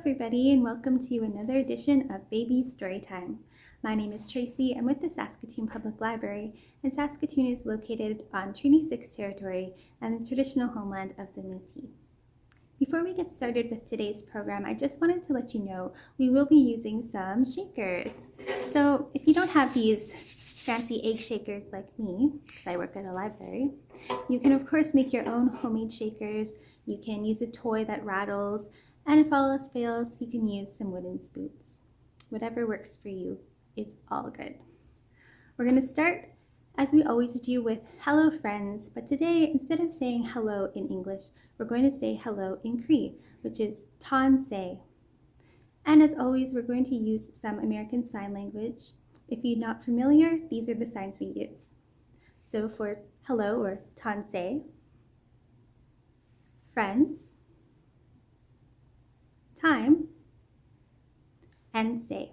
everybody, and welcome to another edition of Baby Storytime. My name is Tracy. I'm with the Saskatoon Public Library, and Saskatoon is located on Treaty 6 territory and the traditional homeland of the Métis. Before we get started with today's program, I just wanted to let you know we will be using some shakers. So if you don't have these fancy egg shakers like me, because I work at a library, you can of course make your own homemade shakers. You can use a toy that rattles, and if all else fails, you can use some wooden spoons. Whatever works for you is all good. We're going to start, as we always do, with hello friends, but today, instead of saying hello in English, we're going to say hello in Cree, which is tansi. And as always, we're going to use some American Sign Language. If you're not familiar, these are the signs we use. So for hello or tansi, friends, time, and say.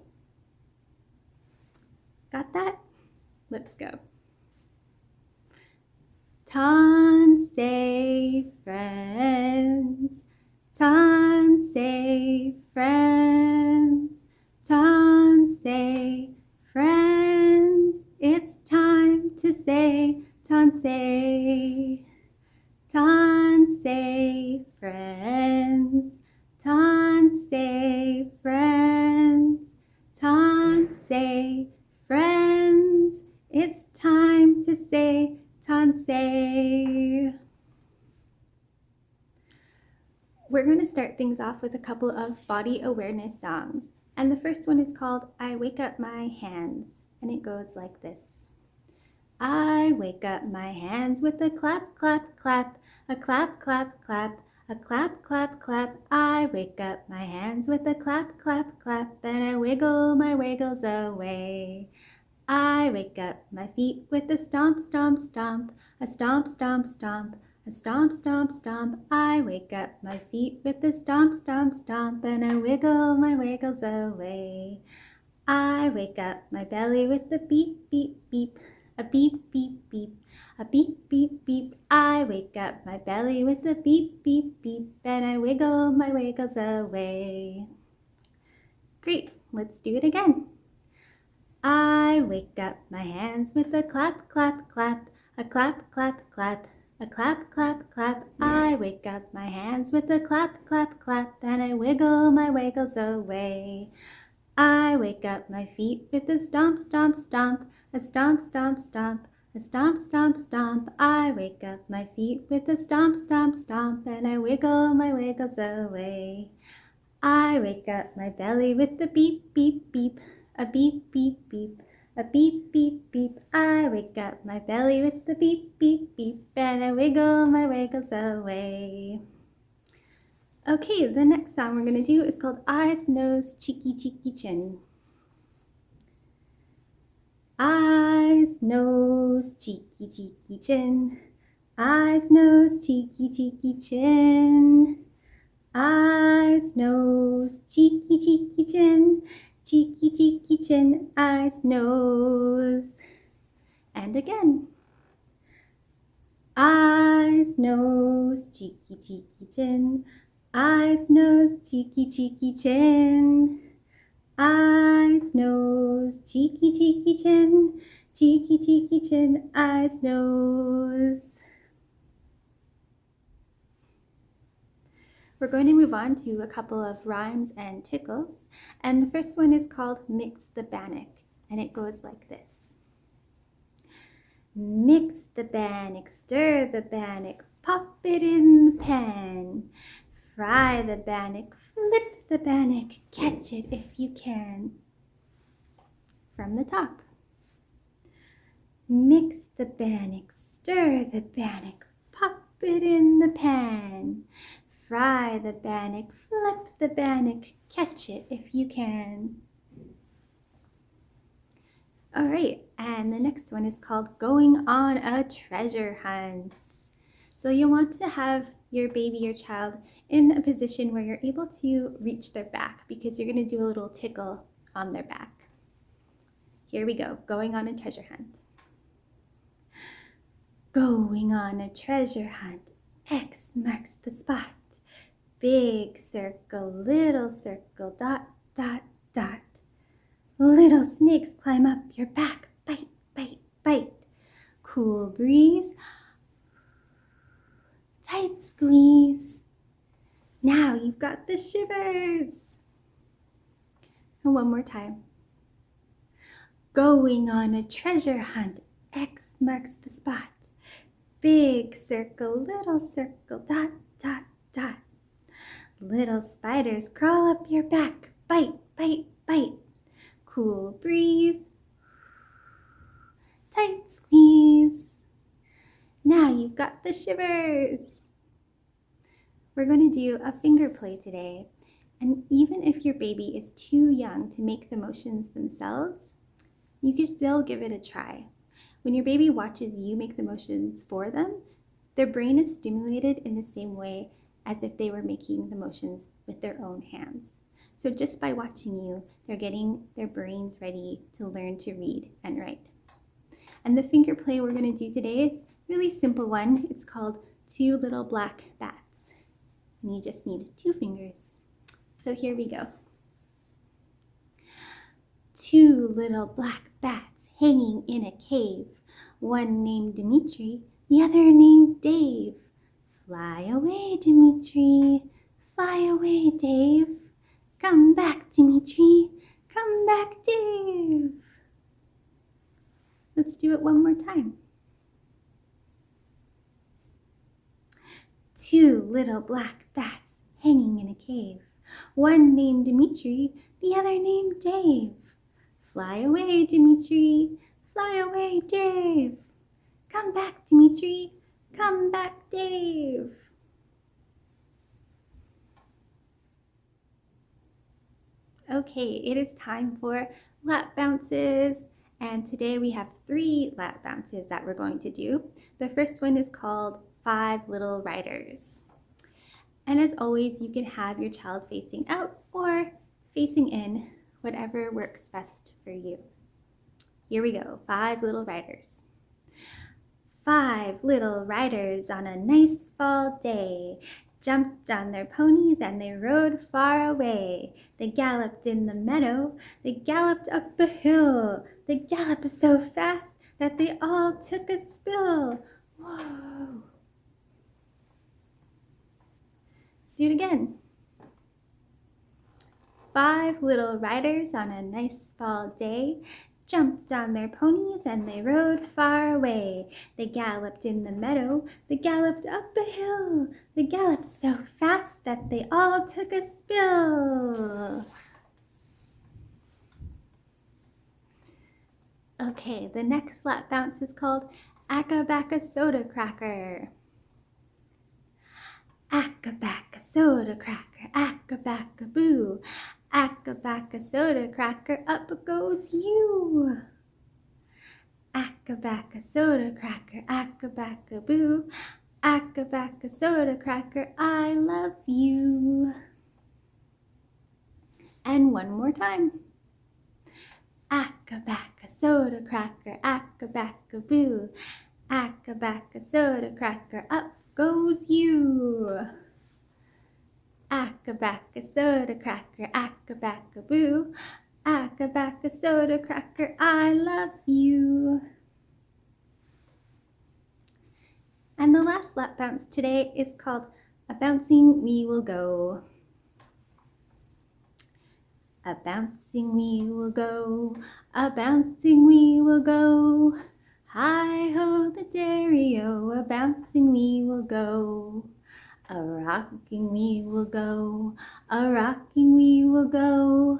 Got that? Let's go. Tansi friends, tansi friends, going to start things off with a couple of body awareness songs. And the first one is called I Wake Up My Hands. And it goes like this. I wake up my hands with a clap, clap, clap, a clap, clap, clap, a clap, clap, clap. I wake up my hands with a clap, clap, clap, and I wiggle my wiggles away. I wake up my feet with a stomp, stomp, stomp, a stomp, stomp, stomp, a stomp, stomp, stomp. I wake up my feet with a stomp, stomp, stomp, and I wiggle my wiggles away. I wake up my belly with a beep, beep, beep, a beep, beep, beep, a beep, beep, beep. I wake up my belly with a beep, beep, beep, and I wiggle my wiggles away. Great, let's do it again. I wake up my hands with a clap, clap, clap, a clap, clap, clap, a clap, clap, clap. I wake up my hands with a clap, clap, clap, and I wiggle my wiggles away. I wake up my feet with a stomp, stomp, stomp, a stomp, stomp, stomp, a stomp, stomp, stomp. I wake up my feet with a stomp, stomp, stomp, and I wiggle my wiggles away. I wake up my belly with a beep, beep, beep, a beep, beep, beep, a beep, beep, beep. I wake up my belly with the beep, beep, beep, and I wiggle my wiggles away. Okay, the next song we're going to do is called Eyes, Nose, Cheeky, Cheeky, Chin. Eyes, nose, cheeky, cheeky, chin. Eyes, nose, cheeky, cheeky, chin. Eyes, nose, cheeky, cheeky, chin. Cheeky, cheeky, chin. Eyes, nose. And again. Eyes, nose, cheeky, cheeky, chin. Eyes, nose, cheeky, cheeky, chin. Eyes, nose, cheeky, cheeky, chin. Cheeky, cheeky, chin. Eyes, nose. We're going to move on to a couple of rhymes and tickles. And the first one is called Mix the Bannock. And it goes like this. Mix the bannock, stir the bannock, pop it in the pan. Fry the bannock, flip the bannock, catch it if you can. From the top. Mix the bannock, stir the bannock, pop it in the pan. Fry the bannock, flip the bannock, catch it if you can. All right, and the next one is called Going on a Treasure Hunt. So you'll want to have your baby or child in a position where you're able to reach their back because you're going to do a little tickle on their back. Here we go, going on a treasure hunt. Going on a treasure hunt, X marks the spot. Big circle, little circle, dot, dot, dot. Little snakes climb up your back, bite, bite, bite. Cool breeze, tight squeeze. Now you've got the shivers. And one more time. Going on a treasure hunt, X marks the spot. Big circle, little circle, dot, dot, dot. Little spiders crawl up your back, bite, bite, bite. Cool breeze, tight squeeze. Now you've got the shivers. We're going to do a finger play today. And even if your baby is too young to make the motions themselves, you can still give it a try. When your baby watches you make the motions for them, their brain is stimulated in the same way as if they were making the motions with their own hands. So just by watching you, they're getting their brains ready to learn to read and write. And the finger play we're going to do today is a really simple one. It's called Two Little Black Bats. And you just need two fingers. So here we go. Two little black bats hanging in a cave. One named Dimitri, the other named Dave. Fly away, Dimitri. Fly away, Dave. Come back, Dimitri. Come back, Dave. Let's do it one more time. Two little black bats hanging in a cave. One named Dimitri, the other named Dave. Fly away, Dimitri. Fly away, Dave. Come back, Dimitri. Come back, Dave. Okay, it is time for lap bounces. And today we have three lap bounces that we're going to do. The first one is called Five Little Riders. And as always, you can have your child facing out or facing in, whatever works best for you. Here we go, five little riders. Five little riders on a nice fall day jumped on their ponies and they rode far away. They galloped in the meadow, they galloped up a hill, they galloped so fast that they all took a spill. Whoa! See it again. Five little riders on a nice fall day jumped on their ponies and they rode far away. They galloped in the meadow, they galloped up a hill, they galloped so fast that they all took a spill. Okay, the next lap bounce is called Acca Soda Cracker. Acca Soda Cracker, Acca Boo. Acca soda cracker, up goes you. Acca soda cracker, acca boo. Acca soda cracker, I love you. And one more time. Acca soda cracker, acca boo. Acca soda cracker, up goes you. Acca soda cracker, acca boo. Acca soda cracker, I love you. And the last lap bounce today is called A Bouncing We Will Go. A bouncing we will go, a bouncing we will go. Hi ho the dairy-o, a bouncing we will go. A rocking we will go, a rocking we will go.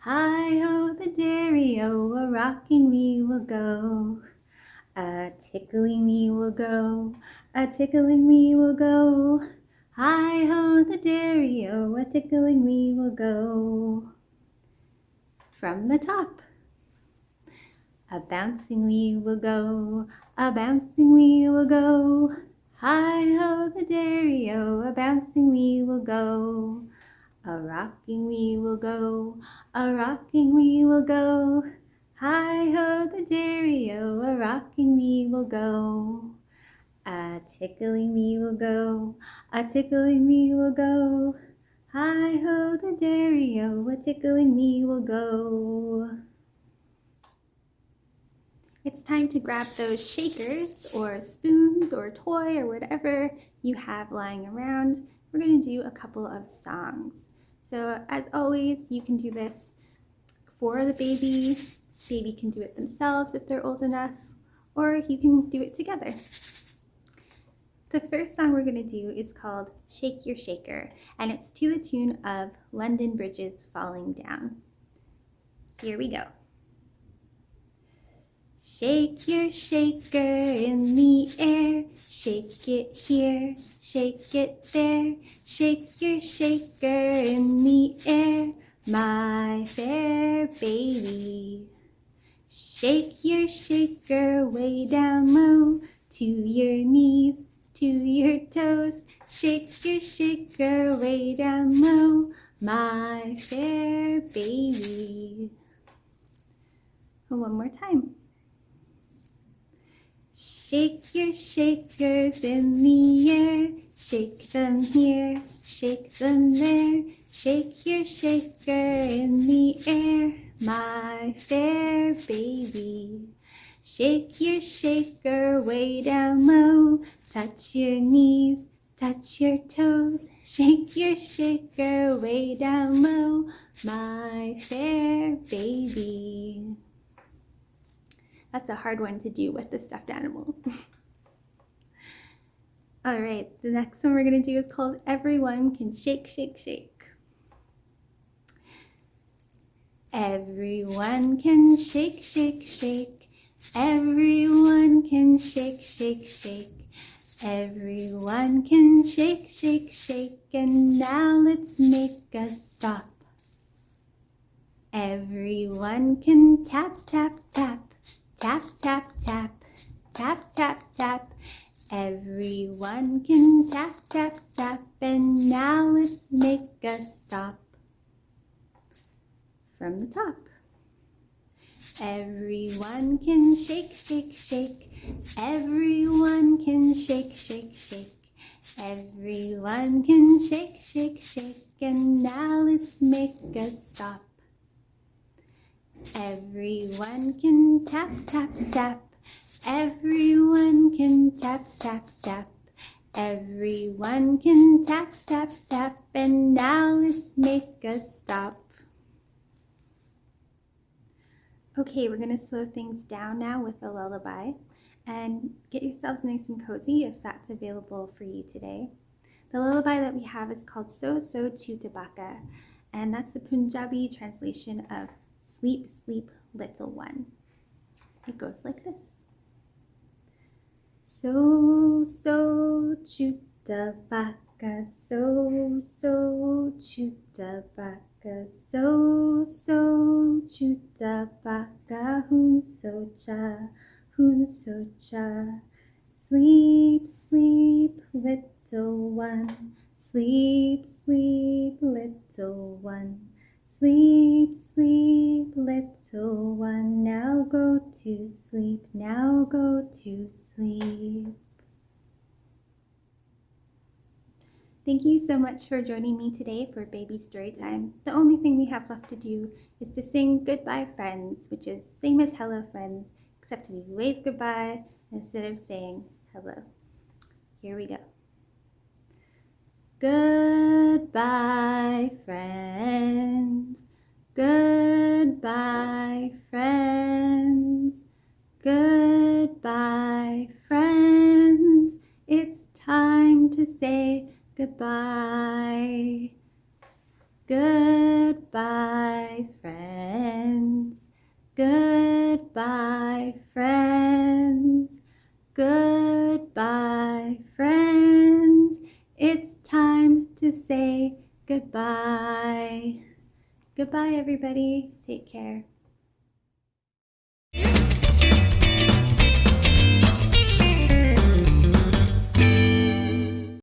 Hi ho the dairy-o, a rocking we will go. A tickling we will go, a tickling we will go. Hi ho the dairy-o, a tickling we will go. From the top. A bouncing we will go, a bouncing we will go. Hi ho the dairy-o, a bouncing we will go. A rocking we will go, a rocking we will go. Hi ho the dairy-o, a rocking we will go. A tickling we will go, a tickling we will go. Hi ho the dairy-o, a tickling me will go. Time to grab those shakers or spoons or toy or whatever you have lying around. We're gonna do a couple of songs. So as always, you can do this for the baby. Baby can do it themselves if they're old enough, or you can do it together. The first song we're going to do is called Shake Your Shaker, and it's to the tune of London Bridges Falling Down. Here we go. Shake your shaker in the air, shake it here, shake it there, shake your shaker in the air, my fair baby. Shake your shaker way down low to your knees, to your toes. Shake your shaker way down low, my fair baby. Oh, one more time. Shake your shakers in the air, shake them here, shake them there. Shake your shaker in the air, my fair baby. Shake your shaker way down low, touch your knees, touch your toes. Shake your shaker way down low, my fair baby. That's a hard one to do with the stuffed animal. All right, the next one we're gonna do is called Everyone Can Shake, Shake, Shake. Everyone can shake, shake, shake. Everyone can shake, shake, shake. Everyone can shake, shake, shake. And now let's make a stop. Everyone can tap, tap, tap. Tap, tap, tap. Tap, tap, tap. Everyone can tap, tap, tap. And now let's make a stop. From the top. Everyone can shake, shake, shake. Everyone can shake, shake, shake. Everyone can shake, shake, shake. And now let's make a stop. Everyone can tap, tap, tap. Everyone can tap, tap, tap. Everyone can tap, tap, tap. And now let's make a stop. Okay, we're going to slow things down now with a lullaby and get yourselves nice and cozy if that's available for you today. The lullaby that we have is called So So Chutabaka, and that's the Punjabi translation of Sleep, Sleep, Little One. It goes like this. So So Chutabaka, So So Chutabaka so so chuta baka hun so cha. Hun so cha. Sleep sleep little one. Sleep sleep little one sleep sleep little one now go to sleep now go to sleep Thank you so much for joining me today for Baby Story Time. The only thing we have left to do is to sing Goodbye Friends, which is same as Hello Friends, except we wave goodbye instead of saying hello. Here we go. Goodbye friends, goodbye friends, goodbye friends. It's time to say Goodbye. Goodbye, friends. Goodbye, friends. Goodbye, friends. To say goodbye. Goodbye, everybody. Take care.